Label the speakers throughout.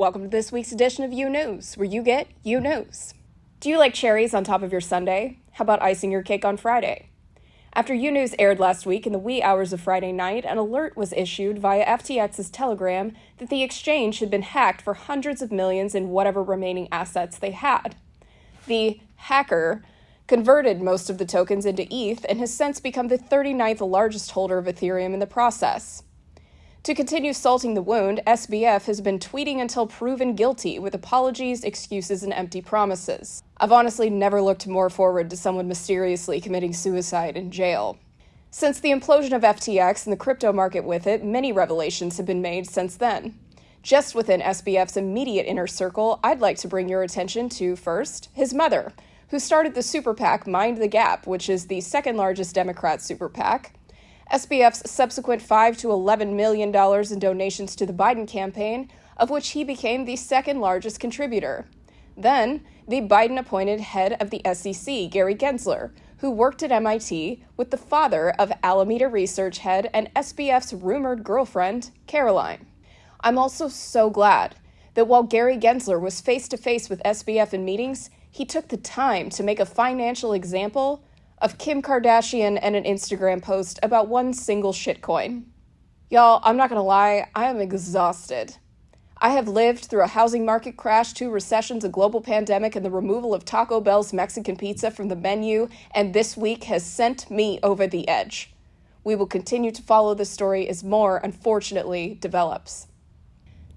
Speaker 1: welcome to this week's edition of You News, where you get You News. Do you like cherries on top of your sundae? How about icing your cake on Friday? After U News aired last week in the wee hours of Friday night, an alert was issued via FTX's Telegram that the exchange had been hacked for hundreds of millions in whatever remaining assets they had. The hacker converted most of the tokens into ETH and has since become the 39th largest holder of Ethereum in the process. To continue salting the wound, SBF has been tweeting until proven guilty with apologies, excuses, and empty promises. I've honestly never looked more forward to someone mysteriously committing suicide in jail. Since the implosion of FTX and the crypto market with it, many revelations have been made since then. Just within SBF's immediate inner circle, I'd like to bring your attention to first, his mother, who started the super PAC Mind the Gap, which is the second largest Democrat super PAC. SBF's subsequent 5 to 11 million dollars in donations to the Biden campaign, of which he became the second largest contributor. Then, the Biden appointed head of the SEC, Gary Gensler, who worked at MIT with the father of Alameda Research head and SBF's rumored girlfriend, Caroline. I'm also so glad that while Gary Gensler was face to face with SBF in meetings, he took the time to make a financial example of Kim Kardashian and an Instagram post about one single shitcoin. Y'all, I'm not gonna lie, I am exhausted. I have lived through a housing market crash, two recessions, a global pandemic, and the removal of Taco Bell's Mexican pizza from the menu, and this week has sent me over the edge. We will continue to follow this story as more, unfortunately, develops.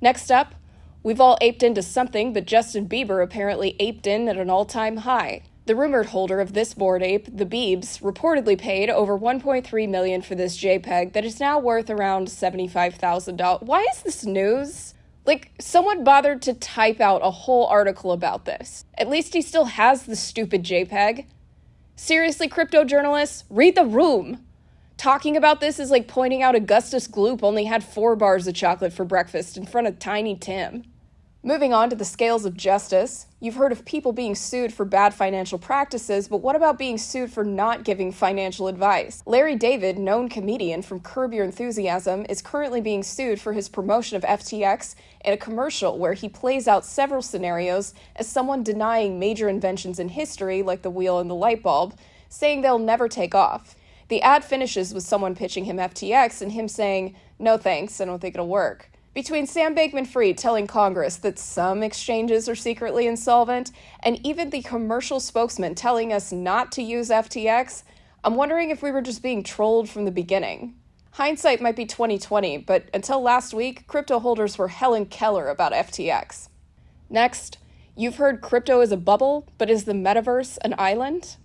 Speaker 1: Next up, we've all aped into something, but Justin Bieber apparently aped in at an all time high. The rumored holder of this Bored Ape, the Beebs, reportedly paid over 1.3 million for this JPEG that is now worth around $75,000. Why is this news? Like, someone bothered to type out a whole article about this. At least he still has the stupid JPEG. Seriously, crypto journalists, read the room. Talking about this is like pointing out Augustus Gloop only had four bars of chocolate for breakfast in front of Tiny Tim. Moving on to the scales of justice, you've heard of people being sued for bad financial practices, but what about being sued for not giving financial advice? Larry David, known comedian from Curb Your Enthusiasm, is currently being sued for his promotion of FTX in a commercial where he plays out several scenarios as someone denying major inventions in history, like the wheel and the light bulb, saying they'll never take off. The ad finishes with someone pitching him FTX and him saying, No thanks, I don't think it'll work. Between Sam Bankman Fried telling Congress that some exchanges are secretly insolvent, and even the commercial spokesman telling us not to use FTX, I'm wondering if we were just being trolled from the beginning. Hindsight might be 2020, but until last week, crypto holders were Helen Keller about FTX. Next, you've heard crypto is a bubble, but is the metaverse an island?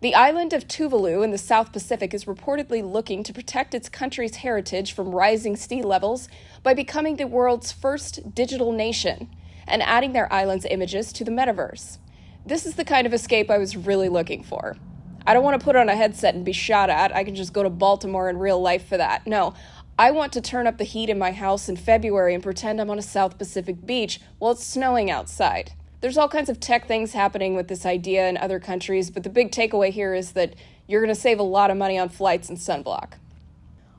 Speaker 1: The island of Tuvalu in the South Pacific is reportedly looking to protect its country's heritage from rising sea levels by becoming the world's first digital nation and adding their island's images to the metaverse. This is the kind of escape I was really looking for. I don't want to put on a headset and be shot at. I can just go to Baltimore in real life for that. No, I want to turn up the heat in my house in February and pretend I'm on a South Pacific beach while it's snowing outside. There's all kinds of tech things happening with this idea in other countries, but the big takeaway here is that you're going to save a lot of money on flights and sunblock.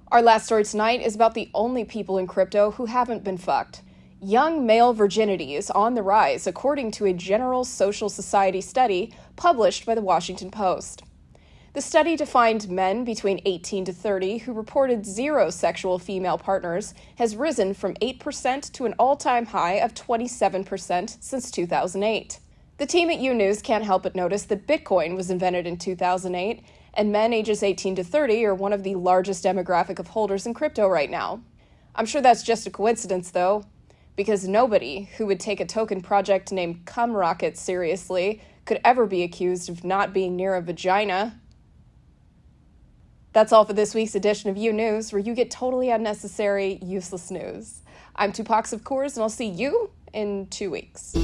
Speaker 1: Our last story tonight is about the only people in crypto who haven't been fucked. Young male virginity is on the rise, according to a General Social Society study published by the Washington Post. The study defined men between 18 to 30 who reported zero sexual female partners has risen from 8% to an all time high of 27% since 2008. The team at U News can't help but notice that Bitcoin was invented in 2008, and men ages 18 to 30 are one of the largest demographic of holders in crypto right now. I'm sure that's just a coincidence, though, because nobody who would take a token project named Cumrocket seriously could ever be accused of not being near a vagina. That's all for this week's edition of You News, where you get totally unnecessary, useless news. I'm Tupac of course, and I'll see you in two weeks.